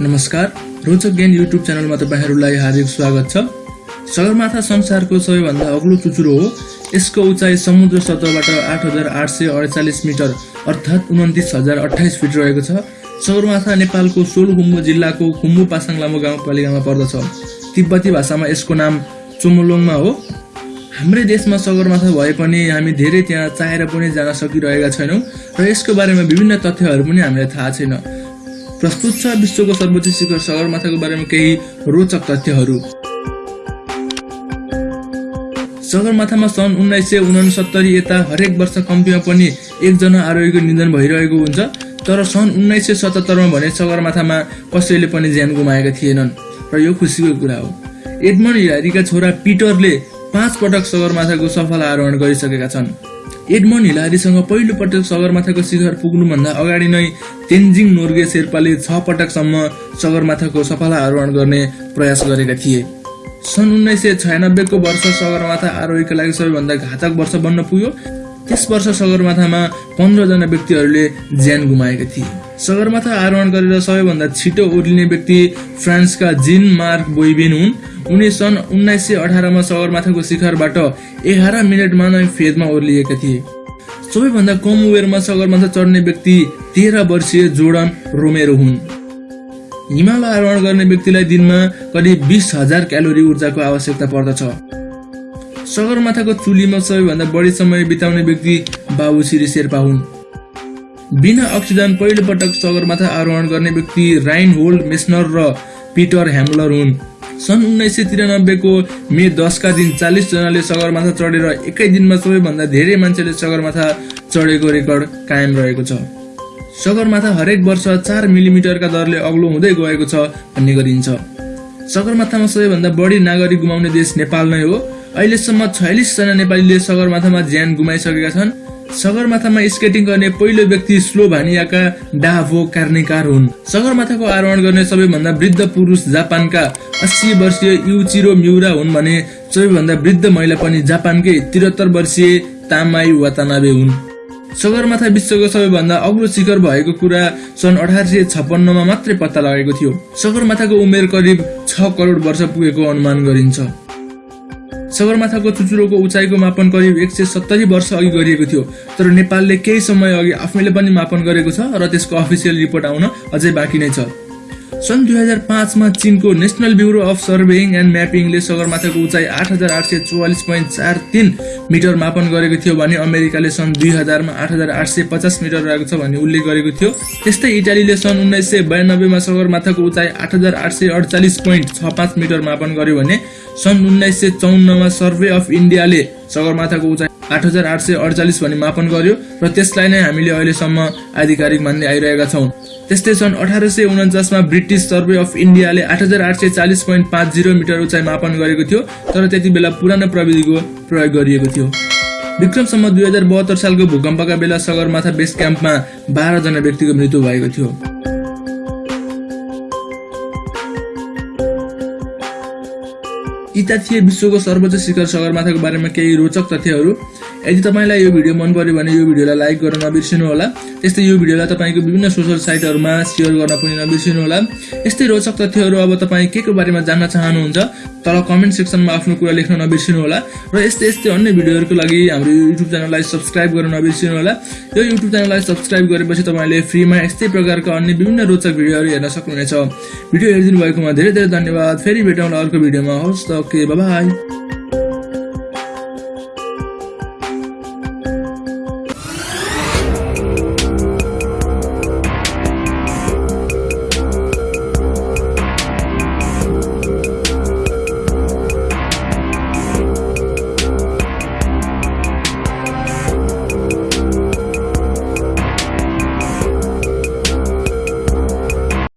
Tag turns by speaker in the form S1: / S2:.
S1: नमस्कार। रोचक ज्ञान युट्युब च्यानलमा तपाईँहरूलाई हार्दिक स्वागत छ। सगरमाथा संसारको सबैभन्दा अग्लो चुचुरो हो। यसको उचाइ समुद्र सतहबाट आठ हजार आठ सय अडचालिस मिटर अर्थात् उन्तिस हजार अठाइस फिट रहेको छ। सगरमाथा नेपालको सोलुखुम्बु जिल्लाको खुम्बु पासाङ लामो गाउँपालिकामा पर्दछ। तिब्बती भाषामा यसको नाम चोमोलोङमा हो। हाम्रै देशमा सगरमाथा भए पनि हामी धेरै त्यहाँ चाहेर पनि जान सकिरहेका छैनौँ र यसको बारेमा विभिन्न तथ्यहरू पनि हामीलाई थाहा छैन। प्रस्तुत छ विश्वको सर्वोच्च शिखर सगरमाथाको बारेमा केही रोचक तथ्यहरू। सगरमाथामा सन् उन्नाइस सय उनसत्तरी यता हरेक वर्ष कम्तीमा पनि एकजना आरोहीको निधन भइरहेको हुन्छ तर सन् उन्नाइस सय सतहत्तरमा भने सगरमाथामा कसैले पनि ज्यान गुमाएका थिएनन्। र यो खुसीको कुरा हो। एडमन्ड हिलारीका छोरा पिटरले पाँच पटक सगरमाथाको सफल आरोहण गरिसकेका छन्। एडमन्ड हिलारीसँग पहिलो पटक सगरमाथाको शिखर पुग्नुभन्दा अगाडि नै तेन्जिङ नोर्गे शेर्पाले छ पटकसम्म सगरमाथाको सफल आरोहण गर्ने प्रयास गरेका थिए। सन् उन्नाइस सय छयानब्बेको वर्ष सगरमाथा आरोहीका लागि सबैभन्दा घातक वर्ष बन्न पुग्यो। त्यस वर्ष सगरमाथामा पन्ध्रजना व्यक्तिहरूले ज्यान गुमाएका थिए। सगरमाथा आरोहण गरेर सबैभन्दा छिटो ओर्लिने व्यक्ति फ्रान्सका जिन मार्क बोइबेन हुन्। उनी सन् उन्नाइस सय अठारमा सगरमाथाको शिखरबाट एघार मिनटमा नै फेदमा ओर्लिएका थिए। सबैभन्दा कम उमेरमा सगरमाथा चढ्ने व्यक्ति तेह्र वर्षीय जोर्डन रोमेरो हुन्। हिमालय आरोहण गर्ने व्यक्तिलाई दिनमा करिब बिस हजार क्यालोरी ऊर्जाको आवश्यकता पर्दछ। सगरमाथाको चुलीमा सबैभन्दा बढी समय बिताउने व्यक्ति बाबु श्री शेर्पा हुन्। बिना अक्सिजन पहिलो पटक सगरमाथा आरोहण गर्ने व्यक्ति राइन होल्ड मेसनर र पिटर ह्यामलर हुन्। सन् उन्नाइस सय त्रियानब्बेको मे दसका दिन चालिसजनाले सगरमाथा चढेर एकै दिनमा सबैभन्दा धेरै मान्छेले सगरमाथा चढेको रेकर्ड कायम रहेको छ। सगरमाथा हरेक वर्ष चार मिलिमिटरका दरले अग्लो हुँदै गएको छ भन्ने गरिन्छ। सगरमाथामा सबैभन्दा बढी नागरिक गुमाउने देश नेपाल नै हो। अहिलेसम्म छयालिसजना नेपालीले सगरमाथामा ज्यान गुमाइसकेका छन्। सगरमाथामा स्केटिङ गर्ने पहिलो व्यक्ति स्लोभानियाका डाभो कार्निकार हुन्। सगरमाथाको आरोहण गर्ने सबैभन्दा वृद्ध पुरुष जापानका अस्सी वर्षीय युचिरो म्युरा हुन् भने सबैभन्दा वृद्ध महिला पनि जापानकै त्रिहत्तर वर्षीय तामाई वातानाबे हुन्। सगरमाथा विश्वको सबैभन्दा अग्लो शिखर भएको कुरा सन् अठार सय छप्पन्नमा मात्रै पत्ता लागेको थियो। सगरमाथाको उमेर करिब छ करोड वर्ष पुगेको अनुमान गरिन्छ। सगरमाथाको चुचुरोको उचाइको मापन करिब एक सय सत्तरी वर्ष अघि गरिएको थियो। तर नेपालले केही समय अघि आफैले पनि मापन गरेको छ र त्यसको अफिसियल रिपोर्ट आउन अझै बाँकी नै छ। सन् दुई हजार पाँचमा चिनको national bureau of surveying and म्यापिङले सगरमाथाको उचाइ आठ हजार आठ सय चौवालिस पोइन्ट चार तिन मिटर मापन गरेको थियो भने अमेरिकाले सन् दुई हजारमा आठ हजार आठ सय पचास मिटर रहेको छ भन्ने उल्लेख गरेको थियो। त्यस्तै इटालीले सन् उन्नाइस सय बयानब्बेमा सगरमाथाको उचाइ आठ हजार आठ सय अडचालिस पोइन्ट छ पाँच मिटर मापन गर्यो भने सन् उन्नाइस सय चौन्नमा सर्वे अफ इन्डियाले सगरमाथाको उचाइ आठ हजार आठ सय अडचालिस भनी मापन गर्यो र त्यसलाई नै हामीले अहिलेसम्म आधिकारिक मान्दै आइरहेका छौँ। त्यस्तै सन् अठार सय उन्चासमा ब्रिटिस सर्वे अफ इन्डियाले आठ हजार आठ सय चालिस पोइन्ट पाँच जिरो मिटर उचाइ मापन गरेको थियो तर त्यति बेला पुरानो प्रविधिको प्रयोग गरिएको थियो। विक्रमसम्म दुई हजार बहत्तर सालको भूकम्पका बेला सगरमाथा बेस क्याम्पमा बाह्रजना व्यक्तिको मृत्यु भएको थियो। यता थिए विश्वको सर्वोच्च शिखर सगरमाथाको बारेमा केही रोचक तथ्यहरू यदि तपाईँलाई यो भिडियो मन पर्यो भने यो भिडियोलाई लाइक गर्न नबिर्सिनु होला त्यस्तै यो भिडियोलाई तपाईँको विभिन्न सोसल साइटहरूमा सेयर गर्न पनि नबिर्सिनु होला यस्तै रोचक तथ्यहरू अब तपाईँ के को बारेमा जान्न चाहनुहुन्छ तल कमेन्ट सेक्सनमा आफ्नो कुरा लेख्न नबिर्सिनु होला र यस्तै यस्तै अन्य भिडियोहरूको लागि हाम्रो युट्युब च्यानललाई सब्सक्राइब गर्न नबिर्सिनु होला यो युट्युब च्यानललाई सब्सक्राइब गरेपछि तपाईँले फ्रीमा यस्तै प्रकारका अन्य विभिन्न रोचक भिडियोहरू हेर्न सक्नुहुनेछ। भिडियो हेरिदिनु भएकोमा धेरै धेरै धन्यवाद। फेरि भेटौँला अर्को भिडियोमा। होस् त ओके बाई